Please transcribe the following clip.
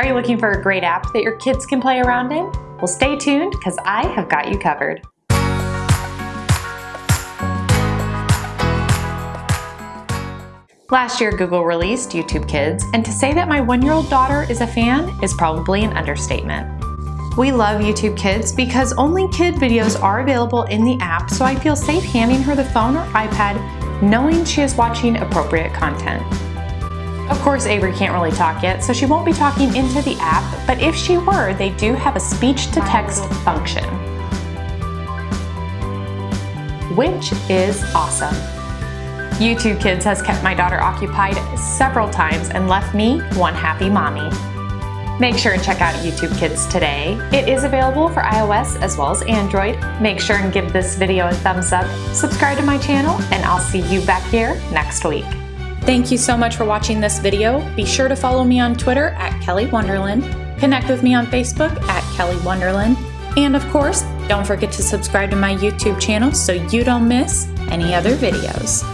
Are you looking for a great app that your kids can play around in? Well, stay tuned because I have got you covered. Last year, Google released YouTube Kids, and to say that my one-year-old daughter is a fan is probably an understatement. We love YouTube Kids because only kid videos are available in the app, so I feel safe handing her the phone or iPad knowing she is watching appropriate content. Of course, Avery can't really talk yet, so she won't be talking into the app, but if she were, they do have a speech-to-text function, which is awesome. YouTube Kids has kept my daughter occupied several times and left me one happy mommy. Make sure and check out YouTube Kids today. It is available for iOS as well as Android. Make sure and give this video a thumbs up, subscribe to my channel, and I'll see you back here next week. Thank you so much for watching this video. Be sure to follow me on Twitter at Kelly Wonderland, connect with me on Facebook at Kelly Wonderland, and of course, don't forget to subscribe to my YouTube channel so you don't miss any other videos.